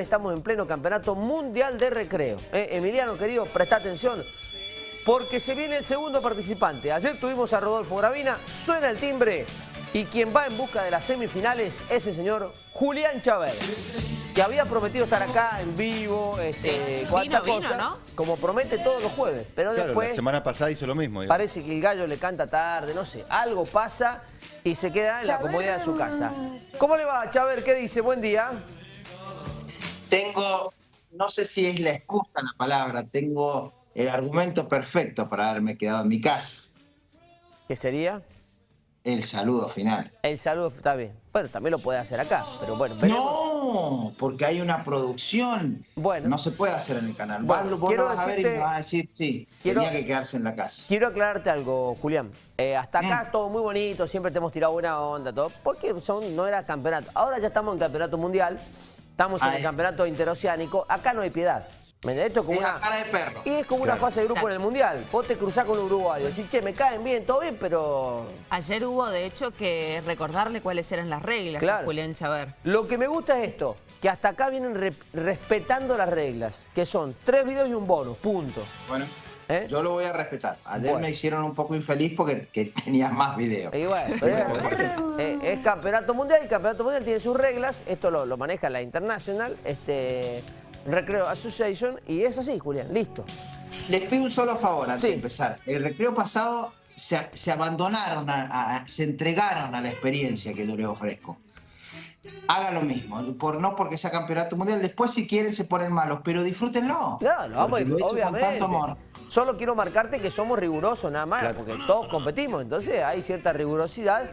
Estamos en pleno campeonato mundial de recreo. Eh, Emiliano, querido, presta atención, porque se viene el segundo participante. Ayer tuvimos a Rodolfo Gravina, suena el timbre, y quien va en busca de las semifinales es el señor Julián Chávez, que había prometido estar acá en vivo, este, cuánta vino, cosa, ¿no? como promete todos los jueves. Pero Claro, después la semana pasada hizo lo mismo. parece que el gallo le canta tarde, no sé, algo pasa y se queda en la comodidad de su casa. ¿Cómo le va, Chávez? ¿Qué dice? Buen día. Tengo, no sé si es la excusa la palabra, tengo el argumento perfecto para haberme quedado en mi casa. ¿Qué sería? El saludo final. El saludo está bien. Bueno, también lo puede hacer acá, pero bueno, veremos. No, porque hay una producción. Bueno. No se puede hacer en el canal. Bueno, Vos, quiero lo vas a ver y me vas a decir, sí, Quiero- tenía que quedarse en la casa. Quiero aclararte algo, Julián. Eh, hasta acá Mm. todo muy bonito, siempre te hemos tirado buena onda, todo. Porque son, no era campeonato. Ahora ya estamos en campeonato mundial, estamos en el campeonato interoceánico. Acá no hay piedad. Esto es como Es una... cara de perro. Y es como una fase de grupo en el mundial. Vos te cruzás con un uruguayo, decís, che, me caen bien, todo bien, pero Ayer hubo, de hecho, que recordarle cuáles eran las reglas Claro. a Julián Chaver. Lo que me gusta es esto, que hasta acá vienen re- respetando las reglas, que son tres videos y un bonus, punto. Bueno, ¿Eh? yo lo voy a respetar. Ayer Bueno. me hicieron un poco infeliz porque que tenía más videos. Y bueno, pero es, es campeonato mundial, el campeonato mundial tiene sus reglas, esto lo, lo maneja la International, este, Recreo Association, y es así, Julián, listo. Les pido un solo favor antes Sí. de empezar. El recreo pasado se, se abandonaron, a- a- se entregaron a la experiencia que yo les ofrezco. Hagan lo mismo, por, no porque sea campeonato mundial. Después, si quieren, se ponen malos, pero disfrútenlo. No, lo vamos a Porque lo he hecho obviamente. con tanto amor. Solo quiero marcarte que somos rigurosos nada más, Claro. porque todos competimos, entonces hay cierta rigurosidad,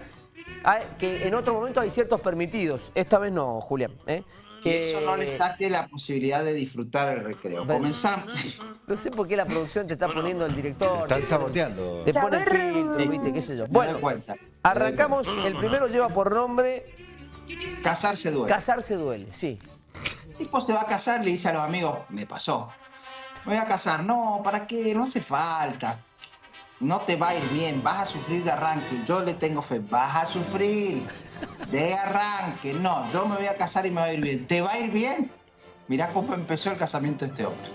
hay- que en otro momento hay ciertos permitidos. Esta vez no, Julián. ¿eh? Y eso no les Eh, saque la posibilidad de disfrutar el recreo. Pero- Comenzamos. No sé por qué la producción te está poniendo el director. Están te- saboteando. Te pone filtro, viste, qué sé yo. Bueno, cuenta. arrancamos. El primero lleva por nombre Casarse duele. Casarse duele, sí. El tipo se va a casar, le dice a los amigos, me pasó. Me voy a casar. No, ¿para qué? No hace falta. No te va a ir bien, vas a sufrir de arranque. Yo le tengo fe, vas a sufrir de arranque. No, yo me voy a casar y me va a ir bien. ¿Te va a ir bien? Mirá cómo empezó el casamiento de este hombre.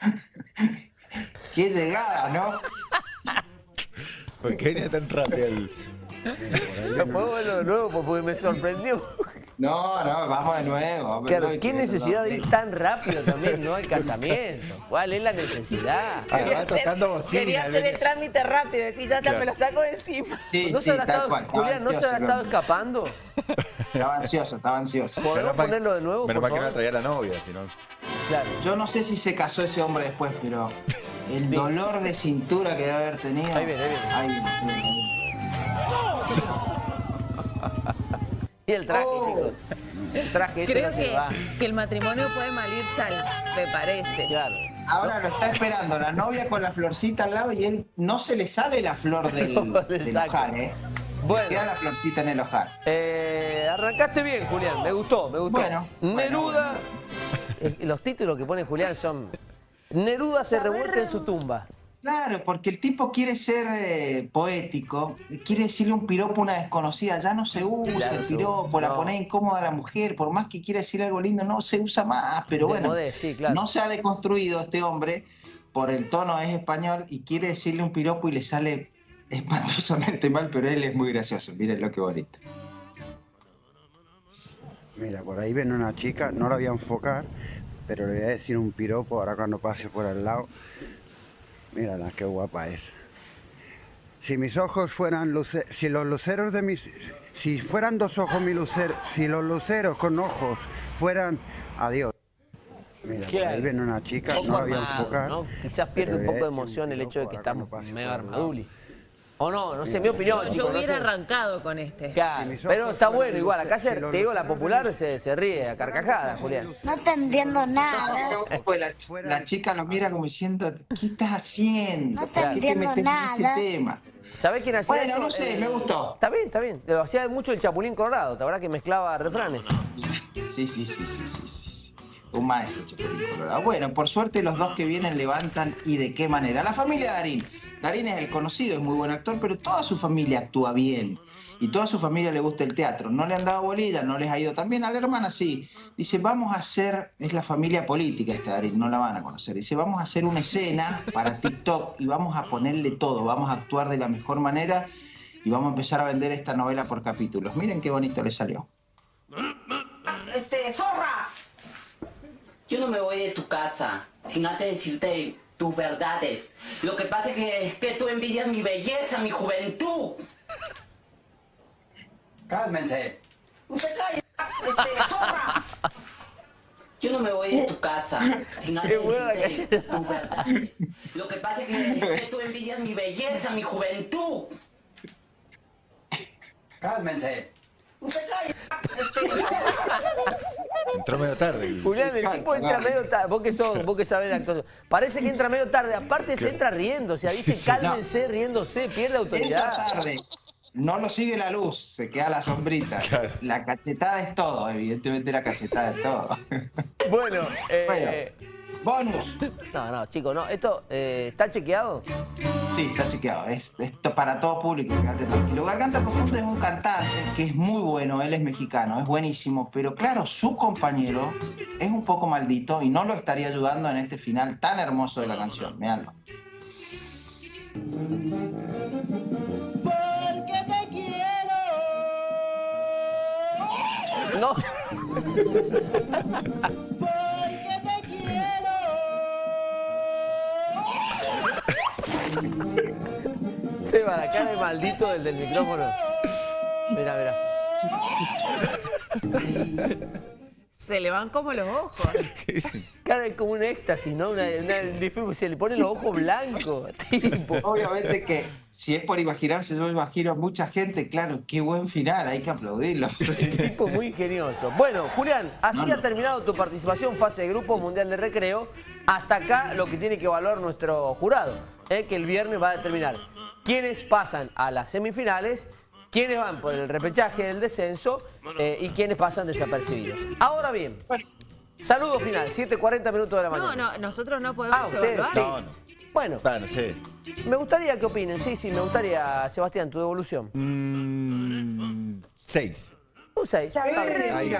Qué llegada, ¿no? ¿Por qué venía tan rápido el... no puedo verlo de nuevo porque me sorprendió. No, no, vamos de nuevo. Claro, ¿qué necesidad de ir tan rápido también, no? al casamiento. ¿Cuál es la necesidad? Ah, va tocando bocina. Quería hacer el trámite rápido, decir, ya, ya Claro. me lo saco de encima. Sí, ¿No sí, se tal estado, cual. Julián, ¿no se habrá estado escapando? Estaba ansioso, estaba ansioso. ¿Podemos ponerlo de nuevo, Menos mal que no traía la novia, si no... Claro. Yo no sé si se casó ese hombre después, pero el dolor de cintura que debe haber tenido. Ahí viene, ahí viene. Ahí viene, ahí viene, ahí viene. Y el traje, Oh. chicos. El traje ese Creo no que, va. que el matrimonio puede malir sal, me parece. Claro. Ahora lo está esperando la novia con la florcita al lado y él no se le sale la flor del, No, del ojar, ¿eh? Bueno. Queda la florcita en el ojar. Eh, arrancaste bien, Julián. Me gustó, me gustó. Bueno, Neruda. Eh, Los títulos que pone Julián son. Neruda se revuelca en su tumba. Claro, porque el tipo quiere ser eh, poético, quiere decirle un piropo a una desconocida, ya no se usa no el piropo, usa, la no. pone incómoda a la mujer, por más que quiera decir algo lindo, no se usa más, pero De bueno, modé, sí, claro. no se ha deconstruido este hombre, por el tono es español y quiere decirle un piropo y le sale espantosamente mal, pero él es muy gracioso, miren lo que bonito. Mira, por ahí viene una chica, no la voy a enfocar, pero le voy a decir un piropo ahora cuando pase por al lado. Mírala, qué guapa es. Si mis ojos fueran luceros, si los luceros de mis, si fueran dos ojos mi lucero, si los luceros con ojos fueran, adiós. Mira, por ahí viene una chica, no la voy a enfocar. ¿no? Quizás pierde un poco de emoción el hecho de que estamos medio armaduli. O no, no sé, mi opinión, Yo, chicos. hubiera sé. arrancado con este. Claro, pero está bueno igual. Acá se, te digo, la popular se, se ríe a carcajadas, Julián. No te entiendo nada. la, la chica lo mira como diciendo, ¿qué estás haciendo? No te ¿Por qué te metes en ese nada. tema? ¿Sabés quién hacía Bueno, eso? no sé, Eh, me gustó. Está bien, está bien. Lo hacía mucho el Chapulín Colorado, ¿te verdad que mezclaba refranes? Sí, sí, sí, sí. sí. Un maestro, Chapulín Colorado. Bueno, por suerte los dos que vienen levantan y de qué manera. La familia Darín. Darín es el conocido, es muy buen actor, pero toda su familia actúa bien. Y toda su familia le gusta el teatro. No le han dado bolilla, no les ha ido tan bien. A la hermana sí. Dice, vamos a hacer, es la familia política esta Darín, no la van a conocer. Dice, vamos a hacer una escena para TikTok y vamos a ponerle todo. Vamos a actuar de la mejor manera y vamos a empezar a vender esta novela por capítulos. Miren qué bonito le salió. Este, zorra. Yo no me voy de tu casa sin antes decirte tus verdades. Lo que pasa es que, es que tú envidias mi belleza, mi juventud. Cálmense. ¡Usted calle! Este, zorra. Yo no me voy de tu casa sin antes decirte tus verdades. Lo que pasa es que, es que tú envidias mi belleza, mi juventud. Cálmense. ¡Usted calle! Este, zorra. Entró medio tarde. Julián, el tipo entra medio tarde. Vos que, sos, vos que sabés de actuación. Parece que entra medio tarde. Aparte se entra riendo. O sea, dice cálmense, riéndose, pierde Entra autoridad. tarde. No lo sigue la luz, se queda la sombrita. Claro. La cachetada es todo, evidentemente la cachetada es todo. Bueno, eh, Bueno, bonus. no, no, chicos, no. ¿Esto eh, está chequeado? Sí, está chequeado. Es, esto para todo público, quédate tranquilo. Garganta Profundo es un cantante que es muy bueno, él es mexicano, es buenísimo, pero claro, su compañero es un poco maldito y no lo estaría ayudando en este final tan hermoso de la canción. Veanlo. No. Seba, la cara de maldito del del micrófono. Mira, mira. Se le van como los ojos. Cara de como un éxtasis, ¿no? Una, una- se le pone los ojos blancos. Tipo. Obviamente que si es por imaginarse, yo me imagino a mucha gente, claro, qué buen final, hay que aplaudirlo. tipo muy ingenioso. Bueno, Julián, así No, no. ha terminado tu participación fase de grupo mundial de recreo. Hasta acá lo que tiene que evaluar nuestro jurado, ¿eh? que el viernes va a determinar quiénes pasan a las semifinales, quiénes van por el repechaje del descenso eh, y quiénes pasan desapercibidos. Ahora bien, saludo final, 7.40 minutos de la No, mañana. no, nosotros no podemos Ah, ustedes, evaluar. sí. No, no. Bueno, no sé. me gustaría que opinen, sí, sí, me gustaría, Sebastián, tu devolución. Mm, seis. Un 6. Ahí.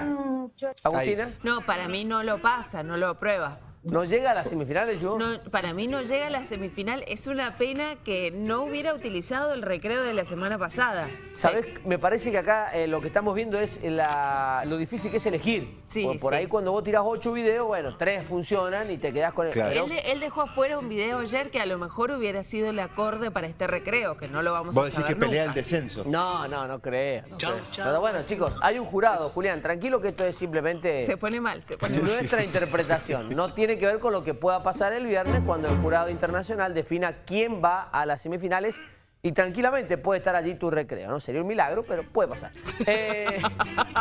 Agustina, No, para mí no lo pasa, no lo aprueba. ¿No llega a las semifinales y vos? No, para mí no llega a la semifinal. Es una pena que no hubiera utilizado el recreo de la semana pasada. ¿Sabes? Me parece que acá eh, lo que estamos viendo es la- lo difícil que es elegir. Sí, por por sí. ahí cuando vos tirás ocho videos, bueno, tres funcionan y te quedás con el... Claro. Él, de- él dejó afuera un video ayer que a lo mejor hubiera sido el acorde para este recreo, que no lo vamos Vos a decís saber que pelea el nunca. descenso. No, no, no creo. no creo. Pero bueno, chicos, hay un jurado, Julián, tranquilo que esto es simplemente Se pone mal, se pone mal. nuestra interpretación. No tiene que ver con lo que pueda pasar el viernes cuando el jurado internacional defina quién va a las semifinales y tranquilamente puede estar allí tu recreo, ¿no? Sería un milagro, pero puede pasar. Eh,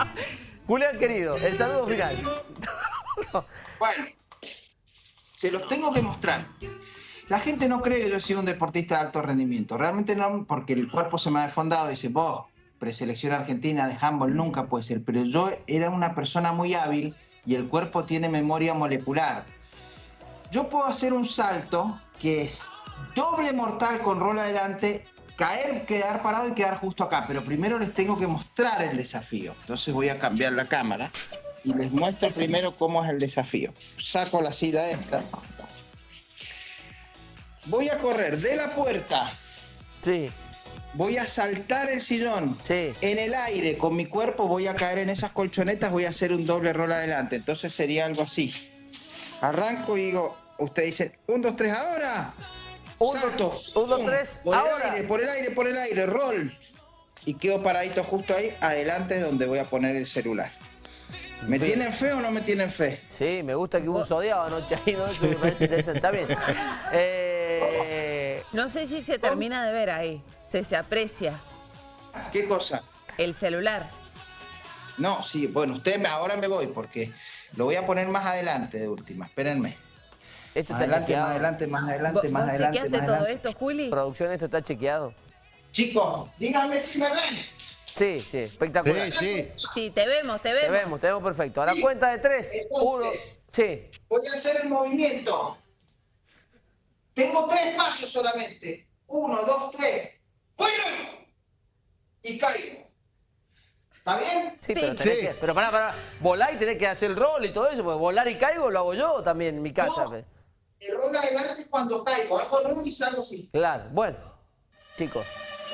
Julián, querido, el saludo final. Bueno, se los tengo que mostrar. La gente no cree que yo soy un deportista de alto rendimiento. Realmente no, porque el cuerpo se me ha desfondado. Dice, vos, preselección argentina de handball nunca puede ser. Pero yo era una persona muy hábil y el cuerpo tiene memoria molecular. Yo puedo hacer un salto que es doble mortal con rol adelante, caer, quedar parado y quedar justo acá. Pero primero les tengo que mostrar el desafío. Entonces voy a cambiar la cámara y les muestro primero cómo es el desafío. Saco la silla esta. Voy a correr de la puerta. Sí, Voy a saltar el sillón. Sí. En el aire, con mi cuerpo, voy a caer en esas colchonetas, voy a hacer un doble rol adelante. Entonces sería algo así. Arranco y digo, usted dice, un, dos, tres, ahora. Un, Salto. dos- un, dos, Pum. tres, por ahora. el aire, por el aire, por el aire, rol. Y quedo paradito justo ahí, adelante es donde voy a poner el celular. ¿Me tienen fe o no me tienen fe? sí, me gusta que hubo un zodiado anoche ahí, ¿no? Eso me parece interesante. Eh, No sé si se termina de ver ahí. Se, se aprecia ¿Qué cosa? el celular. No, sí, bueno, usted ahora me voy porque lo voy a poner más adelante de última. Espérenme. esto está Adelante, más adelante, más adelante, ¿Vos, más adelante, chequeaste más todo adelante. esto, Juli? Producción, esto está chequeado. Chicos, díganme si me ven. Sí, sí, espectacular. Sí, sí. Sí, te vemos, te vemos. Te vemos, te vemos perfecto. A la cuenta de tres, uno, sí. Voy a hacer el movimiento. Tengo tres pasos solamente. Uno, dos, tres. ¡Vuelo! Y caigo. ¿Está bien? Sí, Sí. pero tenés Sí. que, pero pará, pará, volar y tenés que hacer el rol y todo eso, porque volar y caigo lo hago yo también en mi casa. No. El rol adelante es cuando caigo. Hago rol y salgo así. Claro, bueno, chicos,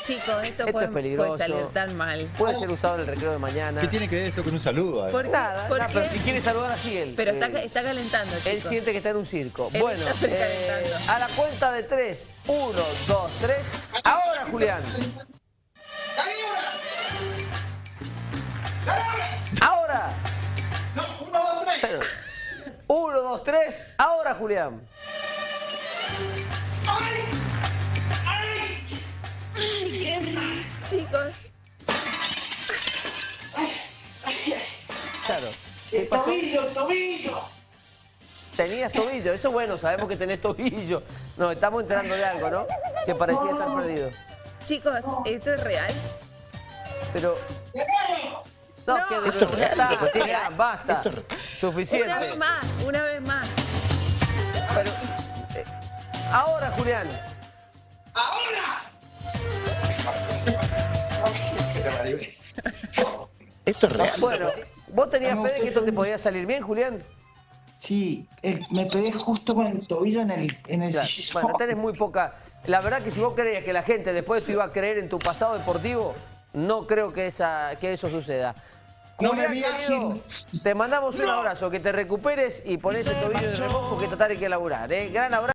Chicos, esto, Esto puede, es peligroso. puede salir tan mal. puede ser usado en el recreo de mañana. ¿Qué tiene que ver esto con un saludo? ¿Por, Nada, ¿por nada, qué? pero si quiere saludar así él. Pero está, eh, está calentando, chicos. Él siente que está en un circo. Él bueno, está eh, a la cuenta de tres, uno, dos, tres. Ahora, Julián. ¡Dale ahora! ¡Dale ahora! No, uno, dos, tres. Pero, Uno, dos, tres. Ahora, Julián. ¡Ay! ¡Ay! Chicos, Claro. ¿Qué El pasó? tobillo, el tobillo. Tenías tobillo. Eso bueno, sabemos que tenés tobillo. Nos estamos enterando de algo, ¿no? Que parecía estar perdido. chicos, ¿esto es real? Pero. No, No. que de Esto nuevo, ya está, Julián, basta. Suficiente. Una vez más, una vez más. Pero, eh, ahora, Julián. ¡Ahora! Esto es real. Bueno, ¿vos tenías fe de que esto te podía salir bien, Julián? Sí, el- me pegué justo con el tobillo en el, en el Claro. Bueno, tenés muy poca. La verdad que si vos creías que la gente después de esto iba a creer en tu pasado deportivo, no creo que, esa, que eso suceda. No me Julián, querido, te mandamos un abrazo, que te recuperes y pones el tobillo en el remojo que tratar hay que laburar. ¿eh? Gran abrazo.